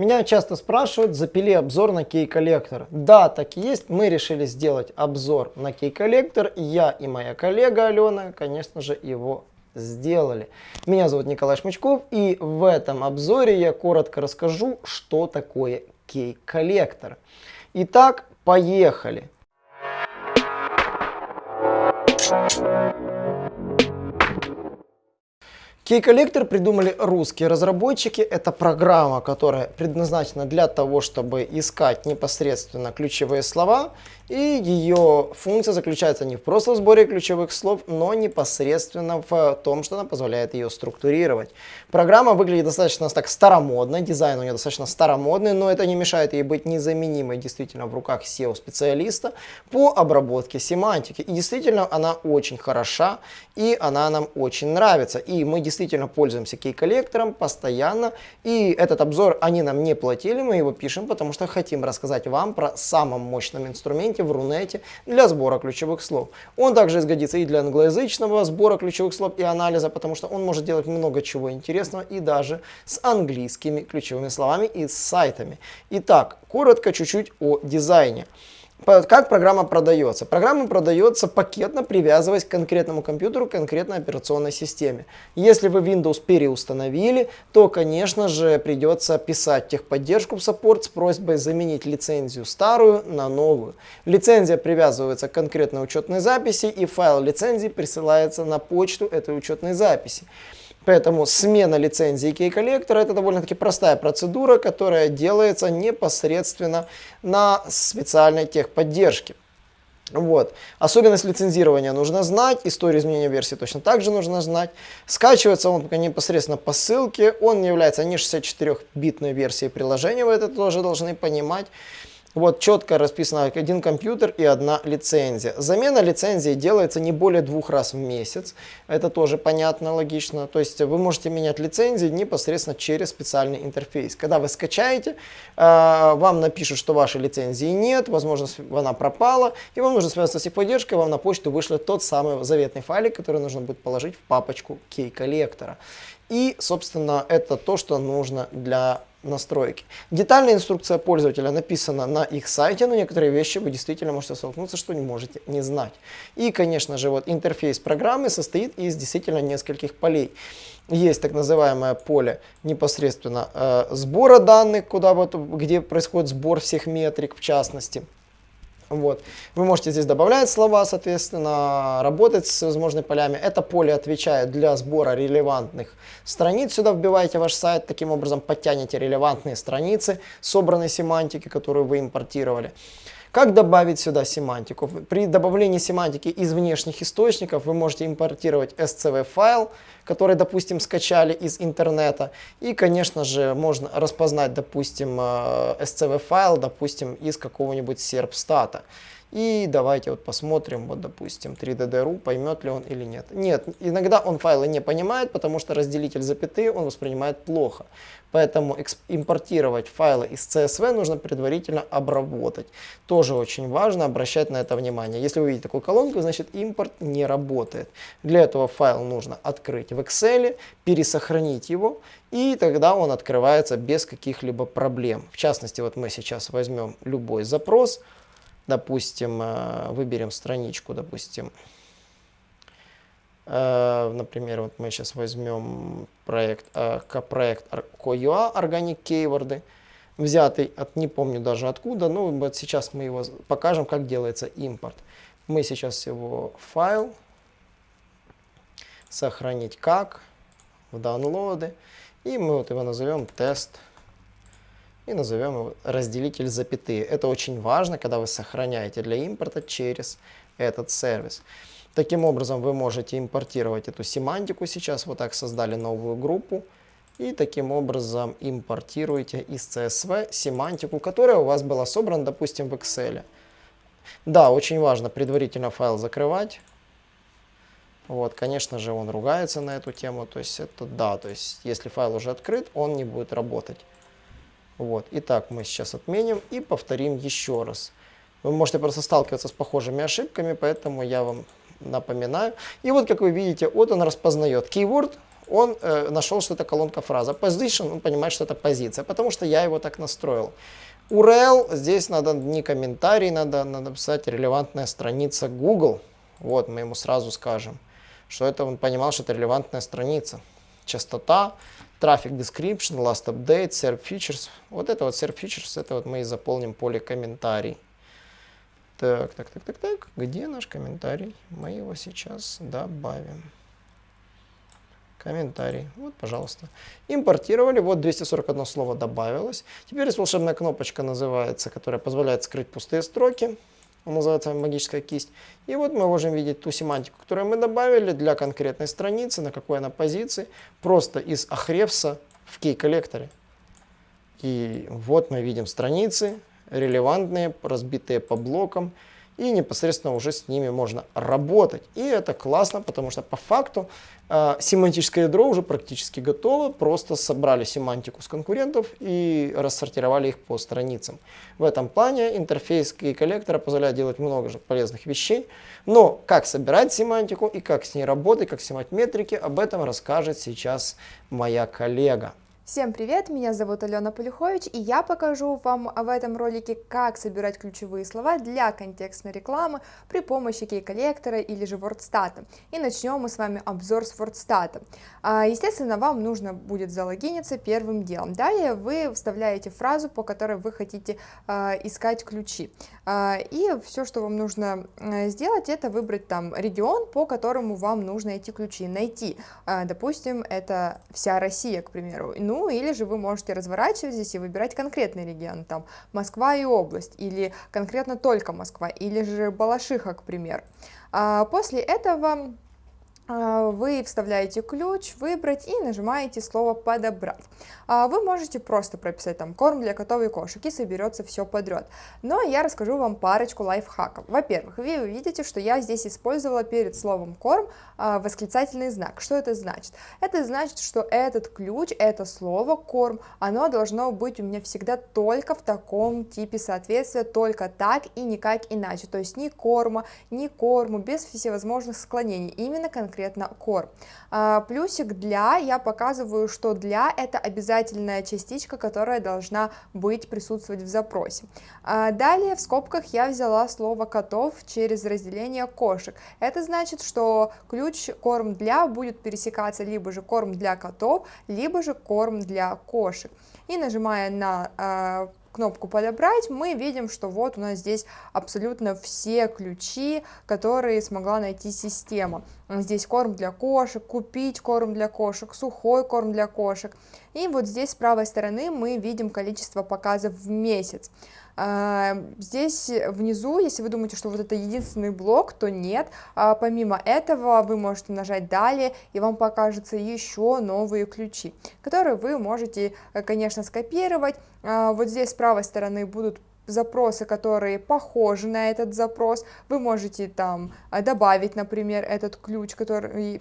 Меня часто спрашивают, запили обзор на Key Collector. Да, так и есть. Мы решили сделать обзор на Key Collector. Я и моя коллега Алена, конечно же, его сделали. Меня зовут Николай Шмычков, и в этом обзоре я коротко расскажу, что такое Key Collector. Итак, поехали. Key-коллектор придумали русские разработчики. Это программа, которая предназначена для того, чтобы искать непосредственно ключевые слова и ее функция заключается не в просто сборе ключевых слов, но непосредственно в том, что она позволяет ее структурировать. Программа выглядит достаточно так старомодно, дизайн у нее достаточно старомодный, но это не мешает ей быть незаменимой действительно в руках SEO-специалиста по обработке семантики. И действительно она очень хороша, и она нам очень нравится. И мы действительно пользуемся кей-коллектором постоянно, и этот обзор они нам не платили, мы его пишем, потому что хотим рассказать вам про самом мощном инструменте, в Рунете для сбора ключевых слов. Он также изгодится и для англоязычного сбора ключевых слов и анализа, потому что он может делать много чего интересного и даже с английскими ключевыми словами и с сайтами. Итак, коротко чуть-чуть о дизайне. Как программа продается? Программа продается пакетно, привязываясь к конкретному компьютеру, к конкретной операционной системе. Если вы Windows переустановили, то, конечно же, придется писать техподдержку в саппорт с просьбой заменить лицензию старую на новую. Лицензия привязывается к конкретной учетной записи, и файл лицензии присылается на почту этой учетной записи. Поэтому смена лицензии кей-коллектора это довольно-таки простая процедура, которая делается непосредственно на специальной техподдержке. Вот. Особенность лицензирования нужно знать, историю изменения версии точно так же нужно знать. Скачивается он непосредственно по ссылке, он является не 64-битной версией приложения, вы это тоже должны понимать. Вот четко расписано один компьютер и одна лицензия. Замена лицензии делается не более двух раз в месяц. Это тоже понятно, логично. То есть вы можете менять лицензии непосредственно через специальный интерфейс. Когда вы скачаете, а, вам напишут, что вашей лицензии нет, возможно, она пропала, и вам нужно связаться с техподдержкой, вам на почту вышлет тот самый заветный файлик, который нужно будет положить в папочку кей-коллектора. И, собственно, это то, что нужно для настройки. Детальная инструкция пользователя написана на их сайте, но некоторые вещи вы действительно можете столкнуться, что не можете не знать. И, конечно же, вот интерфейс программы состоит из действительно нескольких полей. Есть так называемое поле непосредственно э, сбора данных, куда вот, где происходит сбор всех метрик в частности. Вот. Вы можете здесь добавлять слова, соответственно, работать с возможными полями. Это поле отвечает для сбора релевантных страниц. Сюда вбиваете ваш сайт, таким образом подтянете релевантные страницы собранной семантики, которую вы импортировали. Как добавить сюда семантику? При добавлении семантики из внешних источников вы можете импортировать SCV файл, который, допустим, скачали из интернета. И, конечно же, можно распознать, допустим, э, файл, допустим, из какого-нибудь серпстата. И давайте вот посмотрим, вот допустим, 3DD.ru, поймет ли он или нет. Нет, иногда он файлы не понимает, потому что разделитель запятые он воспринимает плохо. Поэтому импортировать файлы из CSV нужно предварительно обработать. Тоже очень важно обращать на это внимание. Если вы видите такую колонку, значит импорт не работает. Для этого файл нужно открыть в Excel, пересохранить его, и тогда он открывается без каких-либо проблем. В частности, вот мы сейчас возьмем любой запрос, Допустим, э, выберем страничку, допустим, э, например, вот мы сейчас возьмем проект, э, проект CoUA, Organic Keyword, взятый от, не помню даже откуда, но вот сейчас мы его покажем, как делается импорт. Мы сейчас его файл, сохранить как, в download, и мы вот его назовем тест и назовем его разделитель запятые. Это очень важно, когда вы сохраняете для импорта через этот сервис. Таким образом вы можете импортировать эту семантику. Сейчас вот так создали новую группу. И таким образом импортируете из CSV семантику, которая у вас была собрана, допустим, в Excel. Да, очень важно предварительно файл закрывать. Вот, конечно же, он ругается на эту тему. То есть это да, то есть если файл уже открыт, он не будет работать. Вот. Итак, мы сейчас отменим и повторим еще раз. Вы можете просто сталкиваться с похожими ошибками, поэтому я вам напоминаю. И вот, как вы видите, вот он распознает keyword, он э, нашел, что это колонка фраза. Position, он понимает, что это позиция, потому что я его так настроил. URL, здесь надо не комментарий, надо, надо писать релевантная страница Google. Вот, мы ему сразу скажем, что это он понимал, что это релевантная страница. Частота, Traffic Description, Last Update, Serve Features. Вот это вот Serve Features, это вот мы и заполним поле комментарий. Так, так, так, так, так. Где наш комментарий? Мы его сейчас добавим. Комментарий. Вот, пожалуйста. Импортировали. Вот 241 слово добавилось. Теперь есть волшебная кнопочка называется, которая позволяет скрыть пустые строки. Он называется магическая кисть. И вот мы можем видеть ту семантику, которую мы добавили для конкретной страницы, на какой она позиции, просто из Ahrefs в key-коллекторе. И вот мы видим страницы, релевантные, разбитые по блокам, и непосредственно уже с ними можно работать. И это классно, потому что по факту э, семантическое ядро уже практически готово, просто собрали семантику с конкурентов и рассортировали их по страницам. В этом плане интерфейс и коллектора позволяет делать много же полезных вещей, но как собирать семантику и как с ней работать, как снимать метрики, об этом расскажет сейчас моя коллега. Всем привет, меня зовут Алена Полюхович, и я покажу вам в этом ролике, как собирать ключевые слова для контекстной рекламы при помощи кей-коллектора или же WordStat. И начнем мы с вами обзор с WordStat. А, естественно, вам нужно будет залогиниться первым делом. Далее вы вставляете фразу, по которой вы хотите а, искать ключи. А, и все, что вам нужно сделать, это выбрать там регион, по которому вам нужно эти ключи найти. Допустим, это вся Россия, к примеру. Ну, ну, или же вы можете разворачивать здесь и выбирать конкретный регион, там, Москва и область, или конкретно только Москва, или же Балашиха, к примеру. А после этого вы вставляете ключ, выбрать и нажимаете слово «Подобрать». А, вы можете просто прописать там «Корм для котов и кошек» и соберется все подряд. Но я расскажу вам парочку лайфхаков. Во-первых, вы видите, что я здесь использовала перед словом «корм» а, восклицательный знак. Что это значит? Это значит, что этот ключ, это слово «корм», оно должно быть у меня всегда только в таком типе соответствия, только так и никак иначе. То есть ни корма, ни корму, без всевозможных склонений. Именно конкретно конкретно core. А, плюсик для, я показываю, что для это обязательная частичка, которая должна быть присутствовать в запросе. А, далее в скобках я взяла слово котов через разделение кошек. Это значит, что ключ корм для будет пересекаться либо же корм для котов, либо же корм для кошек. И нажимая на а, кнопку подобрать, мы видим, что вот у нас здесь абсолютно все ключи, которые смогла найти система. Здесь корм для кошек, купить корм для кошек, сухой корм для кошек. И вот здесь с правой стороны мы видим количество показов в месяц. А, здесь внизу, если вы думаете, что вот это единственный блок, то нет. А, помимо этого вы можете нажать «Далее», и вам покажутся еще новые ключи, которые вы можете, э, конечно, скопировать. А, вот здесь с правой стороны будут запросы, которые похожи на этот запрос, вы можете там а, добавить, например, этот ключ, который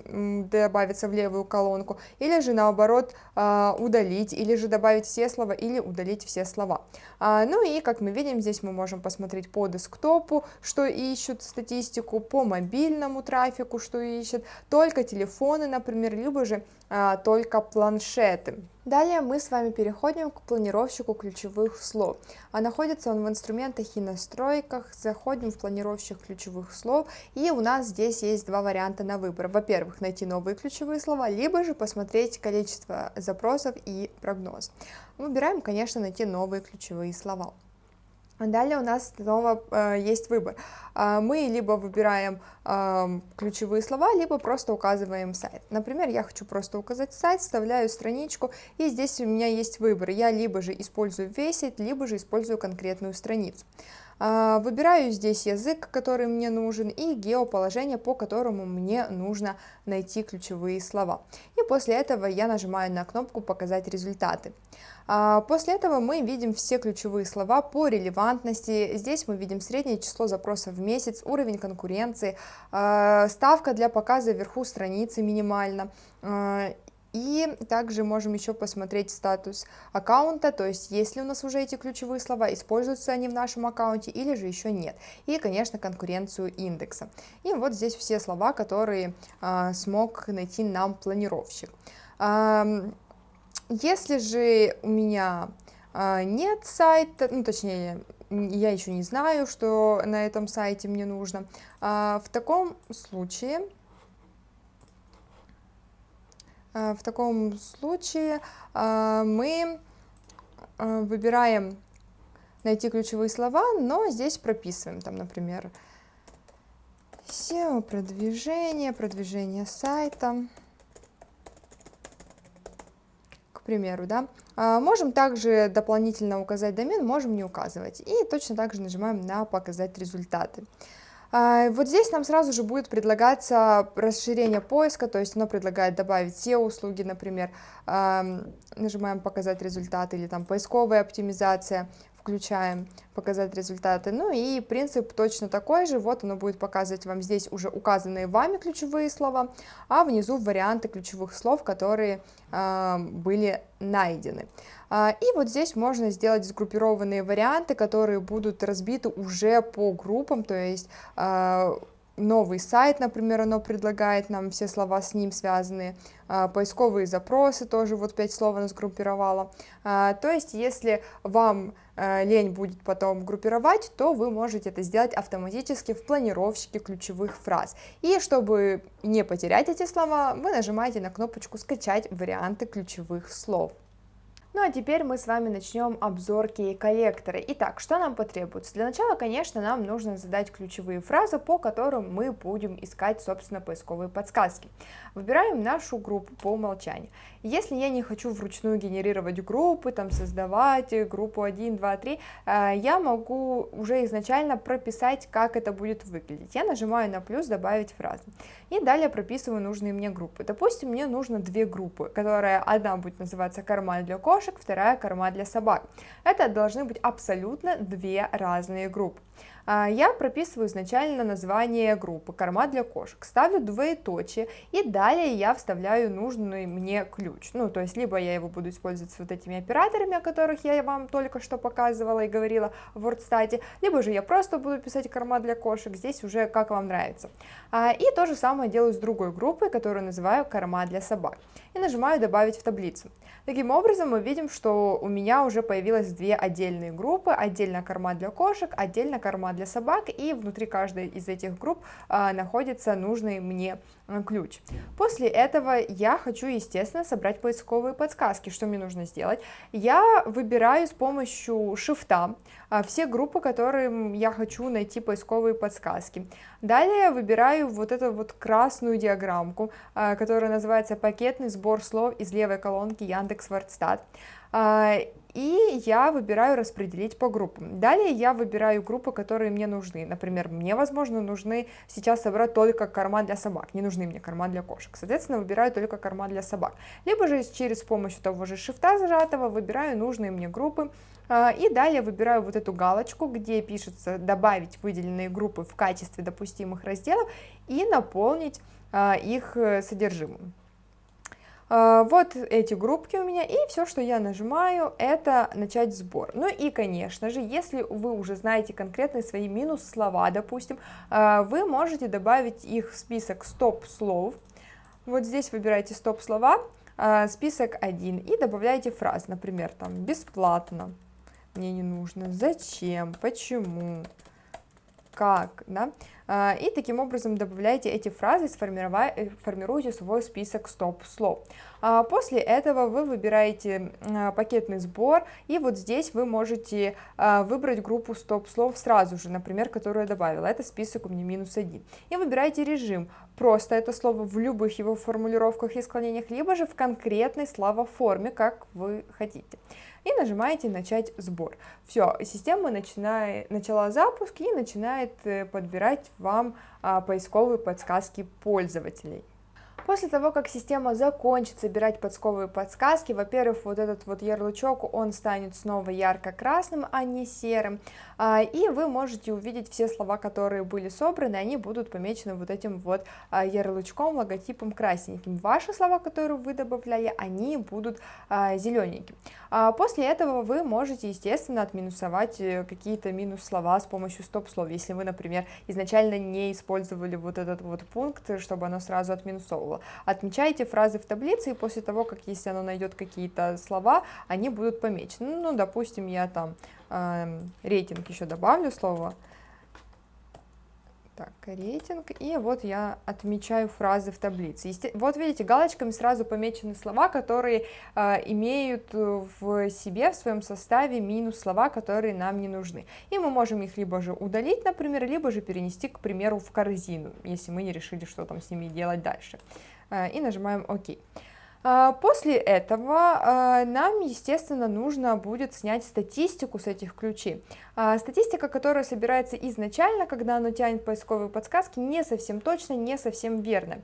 добавится в левую колонку, или же наоборот а, удалить, или же добавить все слова, или удалить все слова. А, ну и, как мы видим, здесь мы можем посмотреть по десктопу, что ищут статистику, по мобильному трафику, что ищут, только телефоны, например, либо же только планшеты. Далее мы с вами переходим к планировщику ключевых слов. А находится он в инструментах и настройках. Заходим в планировщик ключевых слов. И у нас здесь есть два варианта на выбор. Во-первых, найти новые ключевые слова, либо же посмотреть количество запросов и прогноз. Выбираем, конечно, найти новые ключевые слова. Далее у нас снова э, есть выбор. Э, мы либо выбираем э, ключевые слова, либо просто указываем сайт. Например, я хочу просто указать сайт, вставляю страничку, и здесь у меня есть выбор. Я либо же использую весь сайт, либо же использую конкретную страницу. Э, выбираю здесь язык, который мне нужен, и геоположение, по которому мне нужно найти ключевые слова. И после этого я нажимаю на кнопку «Показать результаты». А, после этого мы видим все ключевые слова по релевантности. Здесь мы видим среднее число запросов в месяц, уровень конкуренции, а, ставка для показа вверху страницы минимально, а, И также можем еще посмотреть статус аккаунта, то есть есть ли у нас уже эти ключевые слова, используются они в нашем аккаунте или же еще нет. И, конечно, конкуренцию индекса. И вот здесь все слова, которые а, смог найти нам планировщик. Если же у меня а, нет сайта, ну точнее, я еще не знаю, что на этом сайте мне нужно, а, в таком случае а, в таком случае мы выбираем найти ключевые слова, но здесь прописываем, там, например, SEO, продвижение, продвижение сайта, к примеру, да. Можем также дополнительно указать домен, можем не указывать. И точно так же нажимаем на «Показать результаты». А, вот здесь нам сразу же будет предлагаться расширение поиска, то есть оно предлагает добавить SEO-услуги, например, нажимаем «Показать результаты» или там «Поисковая оптимизация», включаем «Показать результаты». Ну и принцип точно такой же, вот оно будет показывать вам здесь уже указанные вами ключевые слова, а внизу варианты ключевых слов, которые были найдены. А, и вот здесь можно сделать сгруппированные варианты, которые будут разбиты уже по группам, то есть а, новый сайт, например, оно предлагает нам все слова с ним связанные, а, поисковые запросы тоже, вот пять слов оно сгруппировало. То есть, если вам лень будет потом группировать, то вы можете это сделать автоматически в планировщике ключевых фраз. И чтобы не потерять эти слова, вы нажимаете на кнопочку «Скачать варианты ключевых слов». Ну а теперь мы с вами начнем обзор кей-коллектора. Итак, что нам потребуется? Для начала, конечно, нам нужно задать ключевые фразы, по которым мы будем искать, собственно, поисковые подсказки. Выбираем нашу группу по умолчанию. Если я не хочу вручную генерировать группы, там создавать группу 1, 2, 3, я могу уже изначально прописать, как это будет выглядеть. Я нажимаю на плюс «Добавить фразы» и далее прописываю нужные мне группы. Допустим, мне нужно две группы, которая одна будет называться «Карман для кошек», кошек, вторая корма для собак. Это должны быть абсолютно две разные группы. А, я прописываю изначально название группы «Корма для кошек», ставлю двоеточие, и далее я вставляю нужный мне ключ. Ну, то есть, либо я его буду использовать с вот этими операторами, о которых я вам только что показывала и говорила в WordStat, либо же я просто буду писать «Корма для кошек», здесь уже как вам нравится. А, и то же самое делаю с другой группой, которую называю «Корма для собак», и нажимаю «Добавить в таблицу». Таким образом, мы видим, что у меня уже появилось две отдельные группы, отдельно корма для кошек, отдельно корма для собак, и внутри каждой из этих групп а, находится нужный мне а, ключ. После этого я хочу, естественно, собрать поисковые подсказки. Что мне нужно сделать? Я выбираю с помощью шифта а, все группы, которым я хочу найти поисковые подсказки. Далее выбираю вот эту вот красную диаграммку, а, которая называется «Пакетный сбор слов из левой колонки Яндекс Вордстат». А, и я выбираю распределить по группам. Далее я выбираю группы, которые мне нужны. Например, мне, возможно, нужны сейчас собрать только корма для собак, не нужны мне корма для кошек. Соответственно, выбираю только корма для собак. Либо же через помощью того же шифта зажатого выбираю нужные мне группы, а, и далее выбираю вот эту галочку, где пишется «Добавить выделенные группы в качестве допустимых разделов» и наполнить а, их э, содержимым. А, вот эти группки у меня, и все, что я нажимаю, это начать сбор. Ну и, конечно же, если вы уже знаете конкретные свои минус-слова, допустим, вы можете добавить их в список стоп-слов. Вот здесь выбираете стоп-слова, список 1, и добавляете фраз, например, там «бесплатно», мне не нужно, зачем, почему, как, да, а, и таким образом добавляете эти фразы, э, формируете свой список стоп-слов. А после этого вы выбираете а, пакетный сбор, и вот здесь вы можете выбрать группу стоп-слов сразу же, например, которую я добавила, это список у меня минус один, и выбираете режим, просто это слово в любых его формулировках и склонениях, либо же в конкретной словоформе, как вы хотите и нажимаете «Начать сбор». Все, система начинает, начала запуск и начинает э, подбирать вам а, поисковые подсказки пользователей. После того, как система закончит собирать подсковые подсказки, во-первых, вот этот вот ярлычок, он станет снова ярко-красным, а не серым, а, и вы можете увидеть все слова, которые были собраны, они будут помечены вот этим вот а, ярлычком, логотипом красненьким. Ваши слова, которые вы добавляли, они будут а, зелененьким. После этого вы можете, естественно, отминусовать э, какие-то минус-слова с помощью стоп-слов, если вы, например, изначально не использовали вот этот вот пункт, чтобы оно сразу отминусовывало. Отмечайте фразы в таблице, и после того, как если оно найдет какие-то слова, они будут помечены. Ну, допустим, я там э, рейтинг еще добавлю слово. Так, рейтинг. И вот я отмечаю фразы в таблице. Есте... Вот видите, галочками сразу помечены слова, которые э, имеют в себе, в своем составе минус слова, которые нам не нужны. И мы можем их либо же удалить, например, либо же перенести, к примеру, в корзину, если мы не решили, что там с ними делать дальше. Э, и нажимаем ОК. А, после этого а, нам, естественно, нужно будет снять статистику с этих ключей. А, статистика, которая собирается изначально, когда оно тянет поисковые подсказки, не совсем точно, не совсем верно.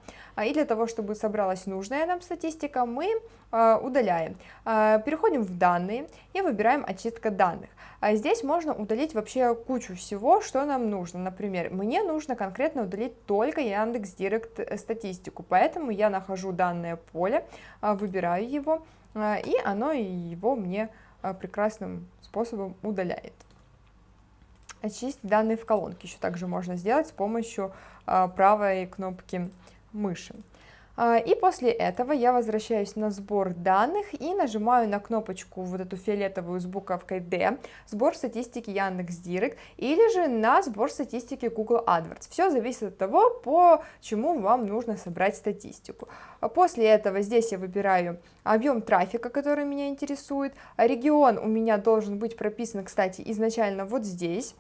И для того, чтобы собралась нужная нам статистика, мы удаляем. Переходим в данные и выбираем очистка данных. Здесь можно удалить вообще кучу всего, что нам нужно. Например, мне нужно конкретно удалить только Яндекс.Директ э, статистику, поэтому я нахожу данное поле, а, выбираю его, а, и оно его мне а, прекрасным способом удаляет. Очистить данные в колонке еще также можно сделать с помощью правой кнопки мыши. А, и после этого я возвращаюсь на сбор данных и нажимаю на кнопочку вот эту фиолетовую с буковкой D, сбор статистики Яндекс.Директ, или же на сбор статистики Google AdWords. Все зависит от того, по чему вам нужно собрать статистику. А после этого здесь я выбираю объем трафика, который меня интересует. Регион у меня должен быть прописан, кстати, изначально вот здесь.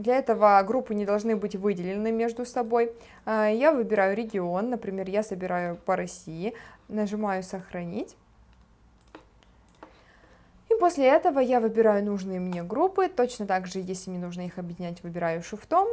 Для этого группы не должны быть выделены между собой. А, я выбираю регион, например, я собираю по России, нажимаю «Сохранить». И после этого я выбираю нужные мне группы, точно так же, если мне нужно их объединять, выбираю шифтом,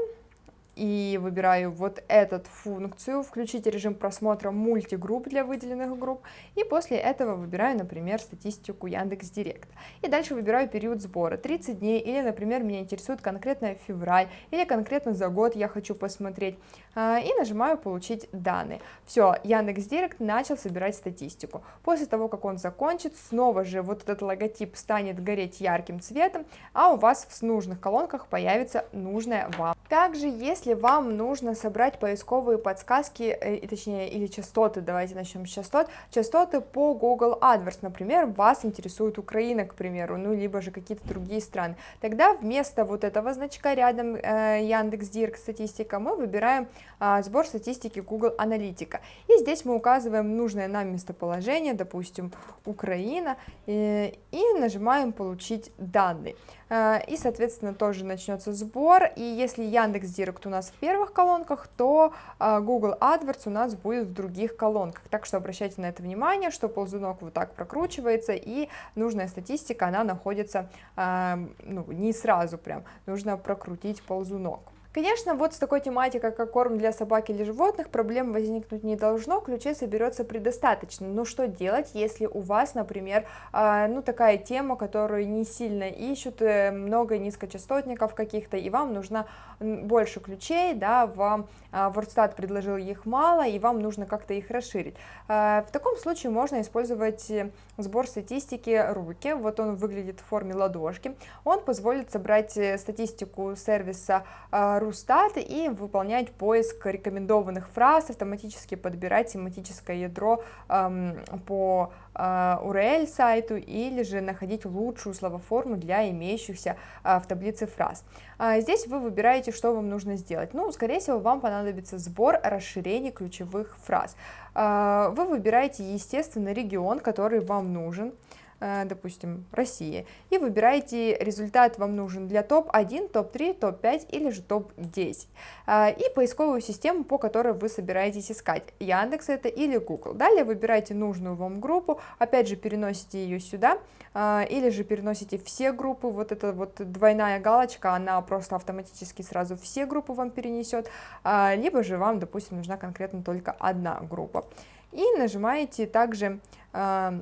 и выбираю вот эту функцию, включить режим просмотра мультигрупп для выделенных групп, и после этого выбираю, например, статистику Яндекс Директ. И дальше выбираю период сбора, 30 дней, или, например, меня интересует конкретно февраль, или конкретно за год я хочу посмотреть, а, и нажимаю «Получить данные». Все, Яндекс Директ начал собирать статистику. После того, как он закончит, снова же вот этот логотип станет гореть ярким цветом, а у вас в нужных колонках появится нужная вам. Также, если если вам нужно собрать поисковые подсказки, э, точнее, или частоты, давайте начнем с частот, частоты по Google AdWords, например, вас интересует Украина, к примеру, ну, либо же какие-то другие страны, тогда вместо вот этого значка рядом э, Яндекс.Дирк статистика мы выбираем э, сбор статистики Google Аналитика, и здесь мы указываем нужное нам местоположение, допустим, Украина, э, и нажимаем «Получить данные». Э, и, соответственно, тоже начнется сбор, и если Яндекс.Директ у нас в первых колонках, то э, Google AdWords у нас будет в других колонках, так что обращайте на это внимание, что ползунок вот так прокручивается, и нужная статистика, она находится э, ну, не сразу прям, нужно прокрутить ползунок. Конечно, вот с такой тематикой, как корм для собак или животных, проблем возникнуть не должно, ключей соберется предостаточно. Но что делать, если у вас, например, а, ну такая тема, которую не сильно ищут, э, много низкочастотников каких-то, и вам нужно больше ключей, да, вам WordStat предложил их мало, и вам нужно как-то их расширить. А, в таком случае можно использовать э, сбор статистики руки, вот он выглядит в форме ладошки, он позволит собрать э, статистику сервиса а, Рустат и выполнять поиск рекомендованных фраз, автоматически подбирать тематическое ядро эм, по э, URL сайту или же находить лучшую словоформу для имеющихся э, в таблице фраз. Э, здесь вы выбираете, что вам нужно сделать. Ну, скорее всего, вам понадобится сбор расширений ключевых фраз. Э, вы выбираете, естественно, регион, который вам нужен. Э, допустим, Россия, и выбираете результат вам нужен для топ-1, топ-3, топ-5 или же топ-10, э, и поисковую систему, по которой вы собираетесь искать, Яндекс это или Google. Далее выбираете нужную вам группу, опять же переносите ее сюда, или же переносите все группы, вот эта вот двойная галочка, она просто автоматически сразу все группы вам перенесет, либо же вам, допустим, нужна конкретно только одна группа. И нажимаете также э,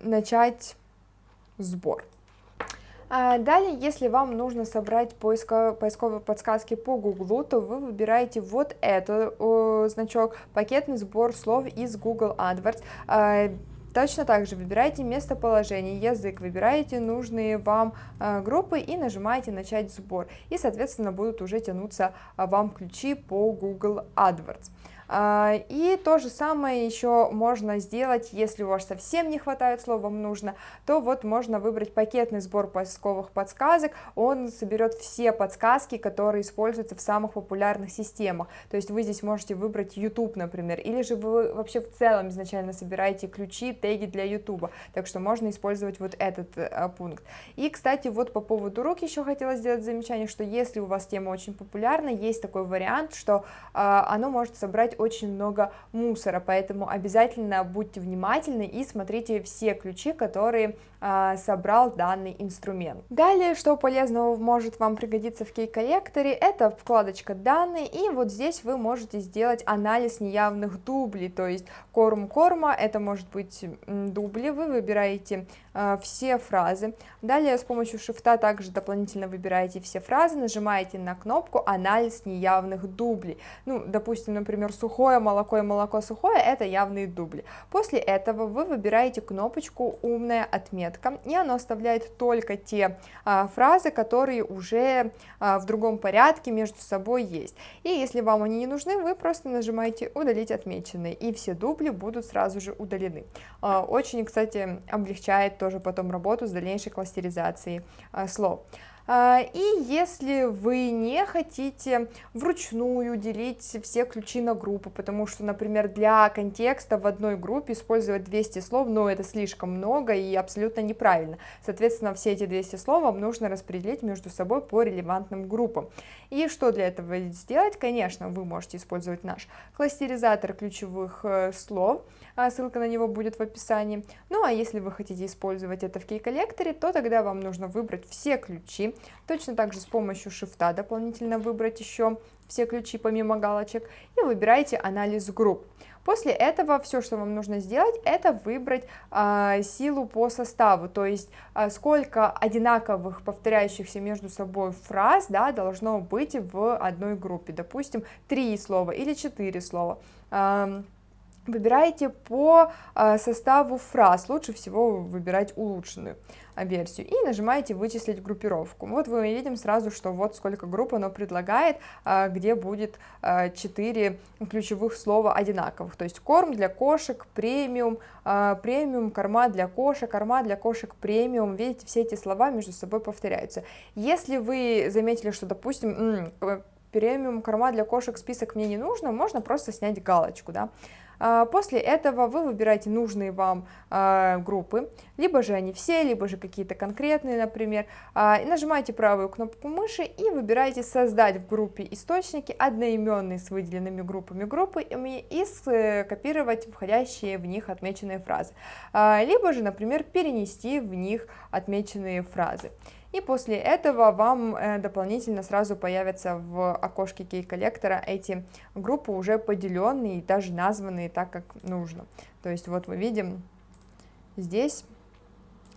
начать сбор. А далее, если вам нужно собрать поиско, поисковые подсказки по Google, то вы выбираете вот этот э, значок «Пакетный сбор слов из Google AdWords». Э, Точно так же выбираете местоположение, язык, выбираете нужные вам э, группы и нажимаете «Начать сбор». И, соответственно, будут уже тянуться вам ключи по Google AdWords. А, и то же самое еще можно сделать, если у вас совсем не хватает слов, вам нужно, то вот можно выбрать пакетный сбор поисковых подсказок, он соберет все подсказки, которые используются в самых популярных системах, то есть вы здесь можете выбрать YouTube, например, или же вы вообще в целом изначально собираете ключи, теги для YouTube, так что можно использовать вот этот а, пункт. И, кстати, вот по поводу рук еще хотела сделать замечание, что если у вас тема очень популярна, есть такой вариант, что а, оно может собрать очень много мусора, поэтому обязательно будьте внимательны и смотрите все ключи, которые а, собрал данный инструмент. Далее, что полезного может вам пригодиться в кей-коллекторе, это вкладочка данные, и вот здесь вы можете сделать анализ неявных дублей, то есть корм корма, это может быть дубли, вы выбираете э, все фразы, далее с помощью шифта также дополнительно выбираете все фразы, нажимаете на кнопку анализ неявных дублей, ну, допустим, например, сухое молоко и молоко сухое, это явные дубли, после этого вы выбираете кнопочку умная отметка, метка, и оно оставляет только те а, фразы, которые уже а, в другом порядке между собой есть. И если вам они не нужны, вы просто нажимаете «Удалить отмеченные», и все дубли будут сразу же удалены. А, очень, кстати, облегчает тоже потом работу с дальнейшей кластеризацией а, слов. А, и если вы не хотите вручную делить все ключи на группу, потому что, например, для контекста в одной группе использовать 200 слов, ну, это слишком много и абсолютно неправильно. Соответственно, все эти 200 слов вам нужно распределить между собой по релевантным группам. И что для этого сделать? Конечно, вы можете использовать наш кластеризатор ключевых э, слов, ссылка на него будет в описании. Ну а если вы хотите использовать это в кей-коллекторе, то тогда вам нужно выбрать все ключи, точно так же с помощью шифта дополнительно выбрать еще все ключи помимо галочек и выбираете анализ групп. После этого все, что вам нужно сделать, это выбрать э, силу по составу, то есть э, сколько одинаковых повторяющихся между собой фраз да, должно быть в одной группе, допустим, три слова или четыре слова. Э, Выбираете по а, составу фраз, лучше всего выбирать улучшенную а, версию, и нажимаете «Вычислить группировку». Вот мы видим сразу, что вот сколько групп оно предлагает, а, где будет 4 ключевых слова одинаковых, то есть корм для кошек, премиум, премиум, корма для кошек, корма для кошек, премиум, видите, все эти слова между собой повторяются. Если вы заметили, что, допустим, премиум, корма для кошек список мне не нужно, можно просто снять галочку, да, после этого вы выбираете нужные вам а, группы, либо же они все, либо же какие-то конкретные, например, а, и нажимаете правую кнопку мыши и выбираете «Создать в группе источники одноименные с выделенными группами группы и скопировать входящие в них отмеченные фразы, либо же, например, перенести в них отмеченные фразы и после этого вам э, дополнительно сразу появятся в окошке кей-коллектора эти группы уже поделенные и даже названные так, как нужно. То есть вот мы видим здесь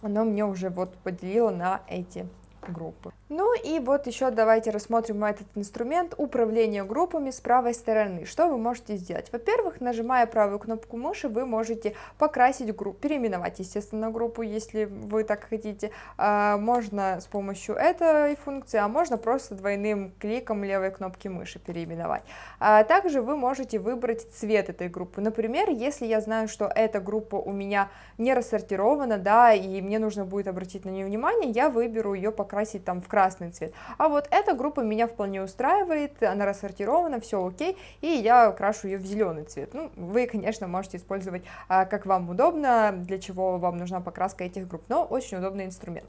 оно мне уже вот поделило на эти группы. Ну и вот еще давайте рассмотрим этот инструмент управления группами с правой стороны. Что вы можете сделать? Во-первых, нажимая правую кнопку мыши, вы можете покрасить группу, переименовать, естественно, группу, если вы так хотите. А, можно с помощью этой функции, а можно просто двойным кликом левой кнопки мыши переименовать. А также вы можете выбрать цвет этой группы. Например, если я знаю, что эта группа у меня не рассортирована, да, и мне нужно будет обратить на нее внимание, я выберу ее покрасить покрасить там в красный цвет. А вот эта группа меня вполне устраивает, она рассортирована, все окей, и я крашу ее в зеленый цвет. Ну, вы, конечно, можете использовать а, как вам удобно, для чего вам нужна покраска этих групп, но очень удобный инструмент.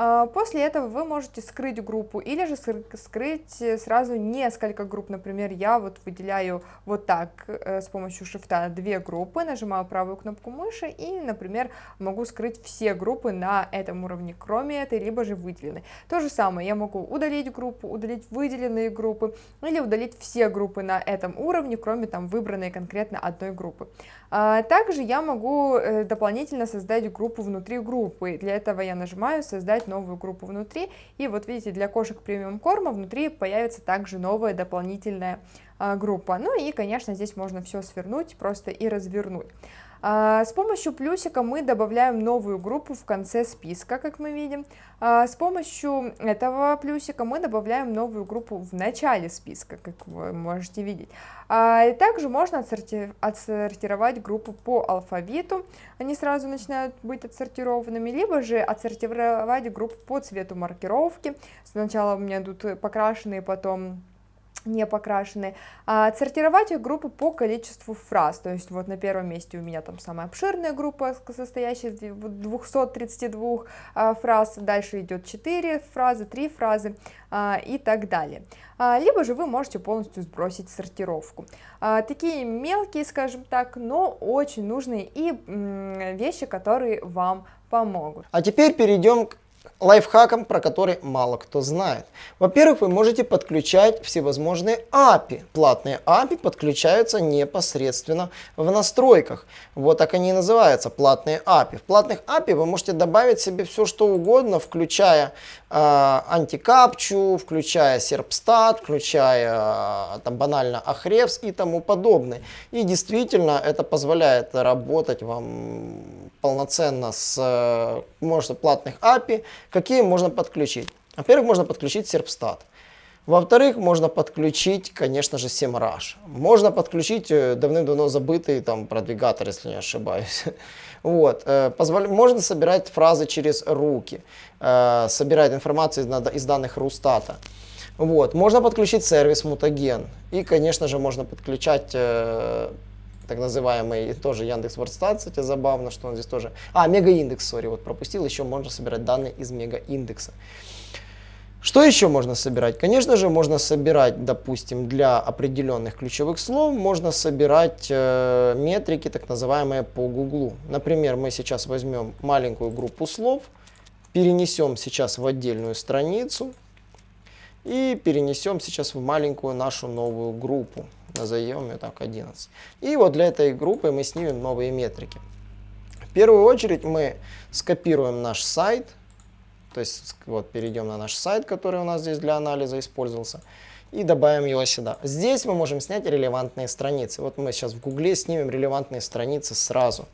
А, после этого вы можете скрыть группу или же скрыть э, сразу несколько групп. Например, я вот выделяю вот так э, с помощью шифта две группы, нажимаю правую кнопку мыши и, например, могу скрыть все группы на этом уровне, кроме этой, либо же выделенной. То же самое, я могу удалить группу, удалить выделенные группы или удалить все группы на этом уровне, кроме там выбранной конкретно одной группы. А, также я могу э, дополнительно создать группу внутри группы. Для этого я нажимаю «Создать новую группу внутри», и вот видите, для кошек премиум корма внутри появится также новая дополнительная а, группа. Ну и, конечно, здесь можно все свернуть просто и развернуть. А, с помощью плюсика мы добавляем новую группу в конце списка, как мы видим. А, с помощью этого плюсика мы добавляем новую группу в начале списка, как вы можете видеть. А, и также можно отсортировать группу по алфавиту, они сразу начинают быть отсортированными, либо же отсортировать группу по цвету маркировки. Сначала у меня идут покрашенные, потом не покрашены, а отсортировать их группы по количеству фраз, то есть вот на первом месте у меня там самая обширная группа, состоящая из 232 а, фраз, дальше идет 4 фразы, 3 фразы а, и так далее. А, либо же вы можете полностью сбросить сортировку. Такие мелкие, скажем так, но очень нужные и вещи, которые вам помогут. А теперь перейдем к лайфхаком, про который мало кто знает. Во-первых, вы можете подключать всевозможные API. Платные API подключаются непосредственно в настройках. Вот так они и называются, платные API. В платных API вы можете добавить себе все, что угодно, включая э, антикапчу, включая серпстат, включая э, там, банально Ahrefs и тому подобное. И действительно это позволяет работать вам полноценно с э, множеством платных API, какие можно подключить. Во-первых, можно подключить Serpstat. Во-вторых, можно подключить, конечно же, SEMrush. Можно подключить э, давным-давно забытый там продвигатор, если не ошибаюсь. Вот. Э. Можно собирать фразы через руки, собирать информацию из данных Рустата. Вот. Можно подключить сервис Mutagen. И, конечно же, можно подключать так называемый, тоже Яндекс Вордстат, кстати, забавно, что он здесь тоже... А, мегаиндекс, сори, вот пропустил, еще можно собирать данные из мегаиндекса. Что еще можно собирать? Конечно же, можно собирать, допустим, для определенных ключевых слов, можно собирать э, метрики, так называемые по Гуглу. Например, мы сейчас возьмем маленькую группу слов, перенесем сейчас в отдельную страницу и перенесем сейчас в маленькую нашу новую группу назовем ее так 11. И вот для этой группы мы снимем новые метрики. В первую очередь мы скопируем наш сайт, то есть вот перейдем на наш сайт, который у нас здесь для анализа использовался, и добавим его сюда. Здесь мы можем снять релевантные страницы. Вот мы сейчас в Гугле снимем релевантные страницы сразу.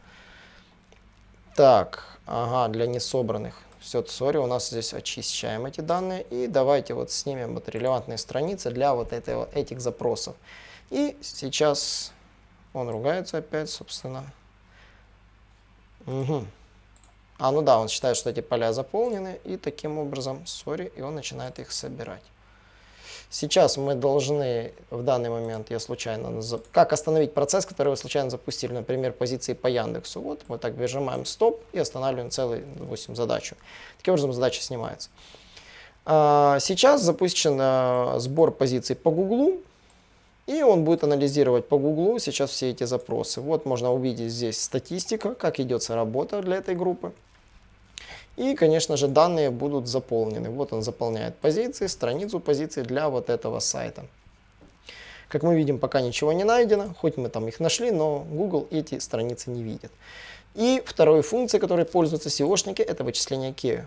Так, ага, для несобранных. Все, сори, у нас здесь очищаем эти данные. И давайте вот снимем вот релевантные страницы для вот этого, этих запросов. И сейчас он ругается опять, собственно. Угу. А, ну да, он считает, что эти поля заполнены, и таким образом, сори, и он начинает их собирать. Сейчас мы должны, в данный момент я случайно, как остановить процесс, который вы случайно запустили, например, позиции по Яндексу. Вот мы так выжимаем стоп и останавливаем целую, допустим, задачу. Таким образом задача снимается. А, сейчас запущен а, сбор позиций по Гуглу. И он будет анализировать по Гуглу сейчас все эти запросы. Вот можно увидеть здесь статистика, как идется работа для этой группы. И, конечно же, данные будут заполнены. Вот он заполняет позиции, страницу позиций для вот этого сайта. Как мы видим, пока ничего не найдено, хоть мы там их нашли, но Google эти страницы не видит. И второй функцией, которой пользуются SEOшники, это вычисление key.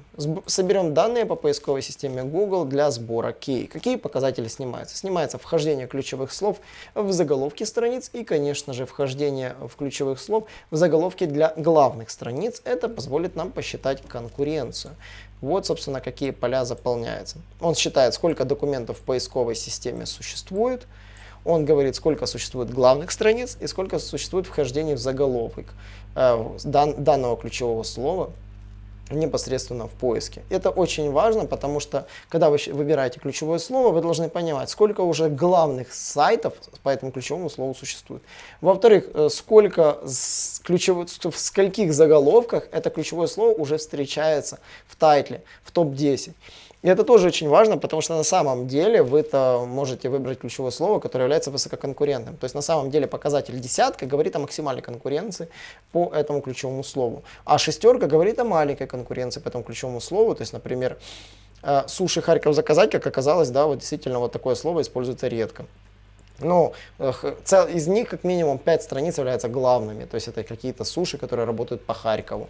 Соберем данные по поисковой системе Google для сбора key. Какие показатели снимаются? Снимается вхождение ключевых слов в заголовки страниц и, конечно же, вхождение в ключевых слов в заголовки для главных страниц. Это позволит нам посчитать конкуренцию. Вот, собственно, какие поля заполняются. Он считает, сколько документов в поисковой системе существует, он говорит, сколько существует главных страниц и сколько существует вхождений в заголовок э, дан, данного ключевого слова непосредственно в поиске. Это очень важно, потому что когда вы выбираете ключевое слово, вы должны понимать, сколько уже главных сайтов по этому ключевому слову существует. Во-вторых, э, сколько ключевых, в скольких заголовках это ключевое слово уже встречается в тайтле, в топ-10. И это тоже очень важно, потому что на самом деле вы-то можете выбрать ключевое слово, которое является высококонкурентным. То есть на самом деле показатель десятка говорит о максимальной конкуренции по этому ключевому слову. А шестерка говорит о маленькой конкуренции по этому ключевому слову. То есть, например, э, суши Харьков заказать, как оказалось, да, вот действительно вот такое слово используется редко. Ну, из них как минимум 5 страниц являются главными, то есть это какие-то суши, которые работают по Харькову.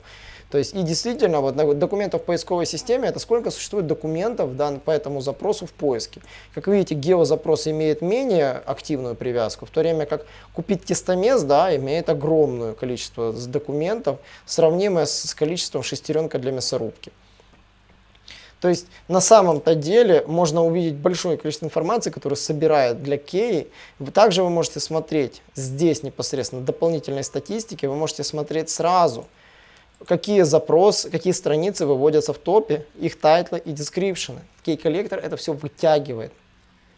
То есть и действительно, вот документов в поисковой системе, это сколько существует документов да, по этому запросу в поиске. Как видите, геозапрос имеет менее активную привязку, в то время как купить тестомес да, имеет огромное количество документов, сравнимое с количеством шестеренка для мясорубки. То есть на самом-то деле можно увидеть большое количество информации, которую собирает для Key. Также вы можете смотреть здесь непосредственно дополнительной статистики, вы можете смотреть сразу, какие запросы, какие страницы выводятся в топе, их title ы и description ы. Key Collector это все вытягивает.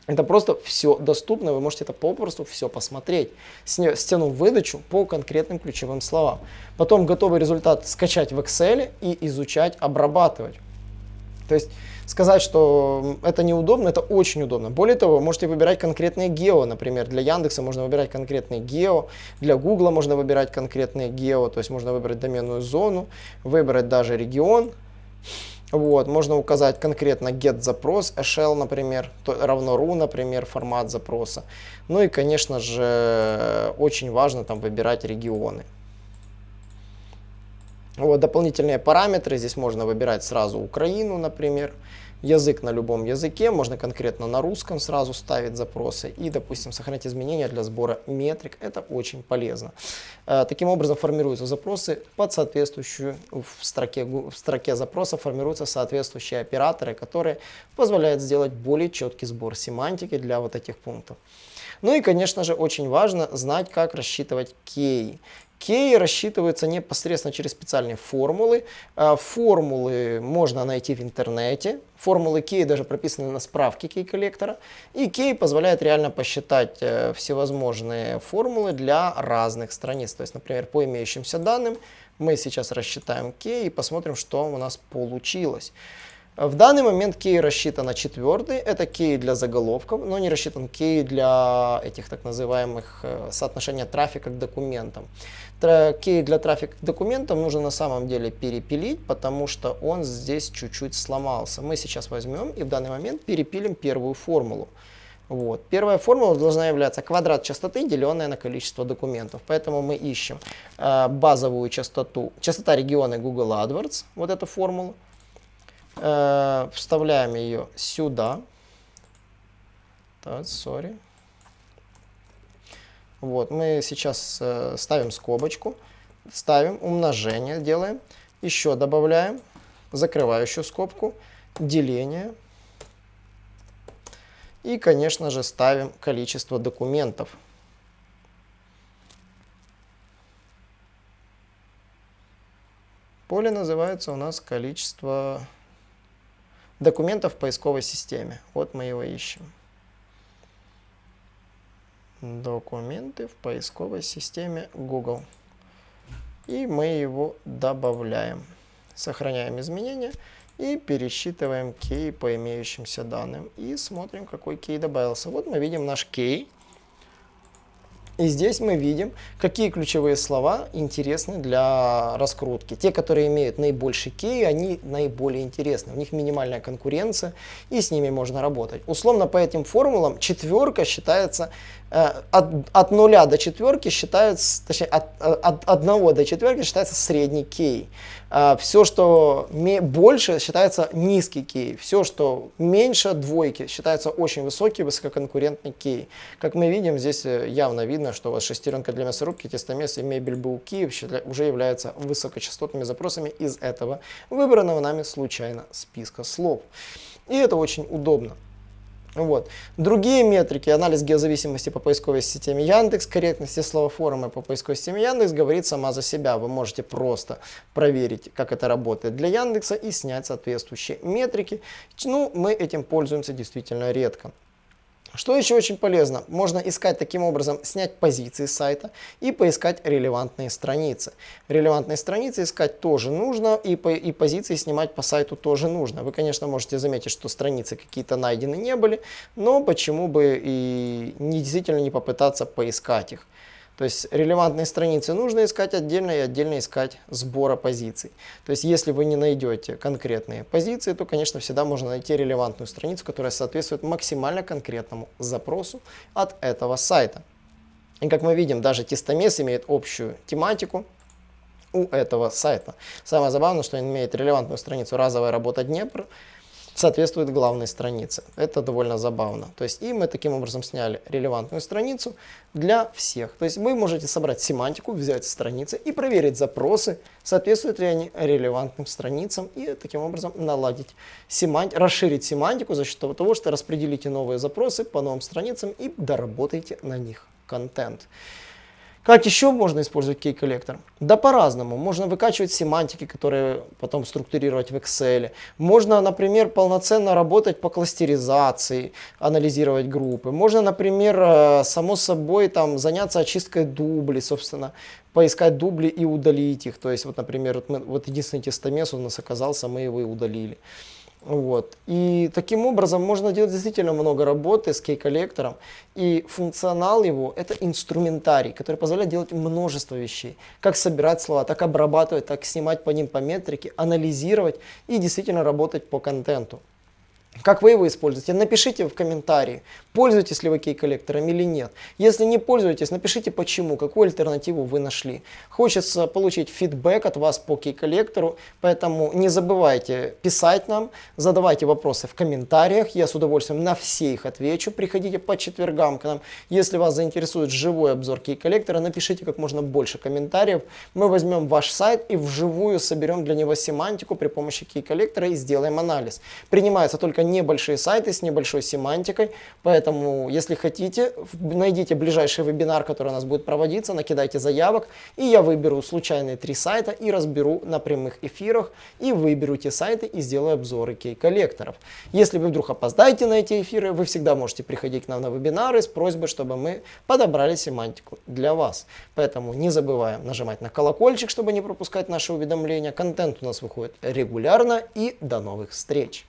Это просто все доступно, вы можете это попросту все посмотреть. Стянув выдачу по конкретным ключевым словам. Потом готовый результат скачать в Excel и изучать, обрабатывать. То есть сказать, что это неудобно, это очень удобно. Более того, вы можете выбирать конкретные гео, например, для Яндекса можно выбирать конкретные гео, для Гугла можно выбирать конкретные гео, то есть можно выбрать доменную зону, выбрать даже регион. Вот, можно указать конкретно get запрос, shell, например, то, равно ru, например, формат запроса. Ну и, конечно же, очень важно там выбирать регионы. Вот, дополнительные параметры, здесь можно выбирать сразу Украину, например, язык на любом языке, можно конкретно на русском сразу ставить запросы и, допустим, сохранять изменения для сбора метрик, это очень полезно. Э, таким образом формируются запросы под соответствующую, в строке, в строке запроса формируются соответствующие операторы, которые позволяют сделать более четкий сбор семантики для вот этих пунктов. Ну и, конечно же, очень важно знать, как рассчитывать кей. Кей рассчитывается непосредственно через специальные формулы. А, формулы можно найти в интернете. Формулы кей даже прописаны на справке кей-коллектора. И кей позволяет реально посчитать э, всевозможные формулы для разных страниц. То есть, например, по имеющимся данным мы сейчас рассчитаем кей и посмотрим, что у нас получилось. В данный момент кей рассчитан на четвертый, это кей для заголовков, но не рассчитан кей для этих так называемых э, соотношения трафика к документам. Кей для трафика к документам нужно на самом деле перепилить, потому что он здесь чуть-чуть сломался. Мы сейчас возьмем и в данный момент перепилим первую формулу. Вот. Первая формула должна являться квадрат частоты, деленное на количество документов. Поэтому мы ищем э, базовую частоту, частота региона Google AdWords, вот эту формулу. Э, вставляем ее сюда. Так, sorry. Вот, мы сейчас э, ставим скобочку, ставим умножение, делаем, еще добавляем закрывающую скобку, деление. И, конечно же, ставим количество документов. Поле называется у нас количество документов в поисковой системе. Вот мы его ищем. Документы в поисковой системе Google. И мы его добавляем. Сохраняем изменения и пересчитываем кей по имеющимся данным. И смотрим, какой кей добавился. Вот мы видим наш кей. И здесь мы видим, какие ключевые слова интересны для раскрутки. Те, которые имеют наибольший кей, они наиболее интересны. У них минимальная конкуренция, и с ними можно работать. Условно по этим формулам четверка считается Э, от, от 0 до четверки считается, точнее, от, от 1 до четверки считается средний кей. А все, что больше, считается низкий кей. Все, что меньше двойки, считается очень высокий, высококонкурентный кей. Как мы видим, здесь э, явно видно, что у вас шестеренка для мясорубки, тестомес и мебель БУКи уже являются высокочастотными запросами из этого выбранного нами случайно списка слов. И это очень удобно. Вот. Другие метрики, анализ геозависимости по поисковой системе Яндекс, корректности словоформы по поисковой системе Яндекс говорит сама за себя. Вы можете просто проверить, как это работает для Яндекса и снять соответствующие метрики. Ну, мы этим пользуемся действительно редко. Что еще очень полезно? Можно искать таким образом, снять позиции сайта и поискать релевантные страницы. Релевантные страницы искать тоже нужно и, по, и позиции снимать по сайту тоже нужно. Вы, конечно, можете заметить, что страницы какие-то найдены не были, но почему бы и не, действительно не попытаться поискать их. То есть релевантные страницы нужно искать отдельно и отдельно искать сбора позиций. То есть если вы не найдете конкретные позиции, то, конечно, всегда можно найти релевантную страницу, которая соответствует максимально конкретному запросу от этого сайта. И как мы видим, даже тестомес имеет общую тематику у этого сайта. Самое забавное, что он имеет релевантную страницу «Разовая работа Днепр», соответствует главной странице. Это довольно забавно. То есть и мы таким образом сняли релевантную страницу для всех. То есть вы можете собрать семантику, взять страницы и проверить запросы, соответствуют ли они релевантным страницам и таким образом наладить семанти расширить семантику за счет того, что распределите новые запросы по новым страницам и доработаете на них контент. Как еще можно использовать кей-коллектор? Да по-разному. Можно выкачивать семантики, которые потом структурировать в Excel. Можно, например, полноценно работать по кластеризации, анализировать группы. Можно, например, э, само собой там, заняться очисткой дублей, собственно, поискать дубли и удалить их. То есть, вот, например, вот, мы, вот единственный тестомес у нас оказался, мы его и удалили. Вот. И таким образом можно делать действительно много работы с кей-коллектором. И функционал его – это инструментарий, который позволяет делать множество вещей. Как собирать слова, так обрабатывать, так снимать по ним по метрике, анализировать и действительно работать по контенту. Как вы его используете? Напишите в комментарии, пользуетесь ли вы кей-коллектором или нет. Если не пользуетесь, напишите почему, какую альтернативу вы нашли. Хочется получить фидбэк от вас по кей-коллектору, поэтому не забывайте писать нам, задавайте вопросы в комментариях. Я с удовольствием на все их отвечу. Приходите по четвергам к нам. Если вас заинтересует живой обзор кей-коллектора, напишите как можно больше комментариев. Мы возьмем ваш сайт и вживую соберем для него семантику при помощи кей-коллектора и сделаем анализ. Принимается только небольшие сайты с небольшой семантикой, поэтому, если хотите, найдите ближайший вебинар, который у нас будет проводиться, накидайте заявок, и я выберу случайные три сайта и разберу на прямых эфирах, и выберу те сайты и сделаю обзоры кей-коллекторов. Если вы вдруг опоздаете на эти эфиры, вы всегда можете приходить к нам на вебинары с просьбой, чтобы мы подобрали семантику для вас. Поэтому не забываем нажимать на колокольчик, чтобы не пропускать наши уведомления. Контент у нас выходит регулярно, и до новых встреч!